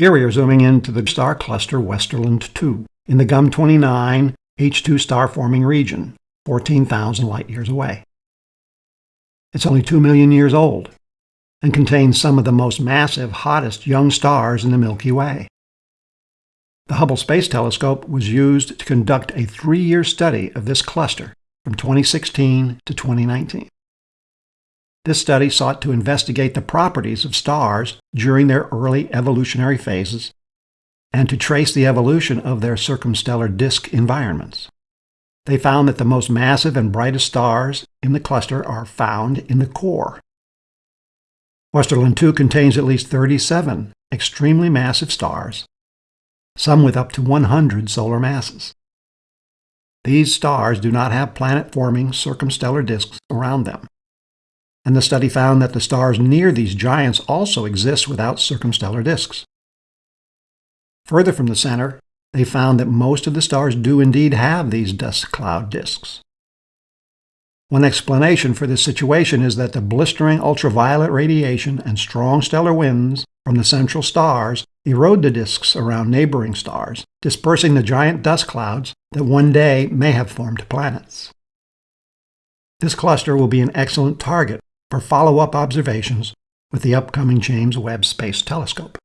Here we are zooming into the star cluster Westerlund 2 in the GUM 29 H2 star forming region, 14,000 light years away. It's only 2 million years old and contains some of the most massive, hottest young stars in the Milky Way. The Hubble Space Telescope was used to conduct a three-year study of this cluster from 2016 to 2019. This study sought to investigate the properties of stars during their early evolutionary phases and to trace the evolution of their circumstellar disk environments. They found that the most massive and brightest stars in the cluster are found in the core. Westerlund 2 contains at least 37 extremely massive stars, some with up to 100 solar masses. These stars do not have planet-forming circumstellar disks around them and the study found that the stars near these giants also exist without circumstellar disks. Further from the center, they found that most of the stars do indeed have these dust cloud disks. One explanation for this situation is that the blistering ultraviolet radiation and strong stellar winds from the central stars erode the disks around neighboring stars, dispersing the giant dust clouds that one day may have formed planets. This cluster will be an excellent target for follow-up observations with the upcoming James Webb Space Telescope.